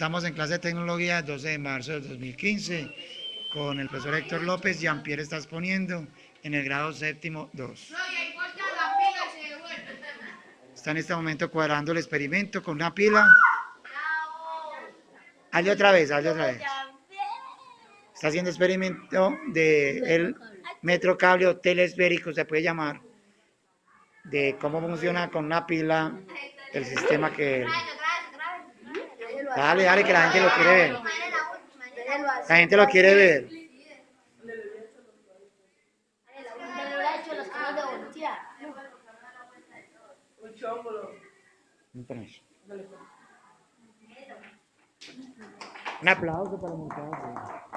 Estamos en clase de tecnología 12 de marzo de 2015 con el profesor Héctor López. Jean-Pierre está exponiendo en el grado séptimo 2. Está en este momento cuadrando el experimento con una pila. Hazle otra vez, hazle otra vez. Está haciendo experimento de el metro cable o telesférico, se puede llamar, de cómo funciona con una pila el sistema que... Dale, dale, que la gente lo quiere ver. La gente lo quiere ver. Un aplauso para el montaje.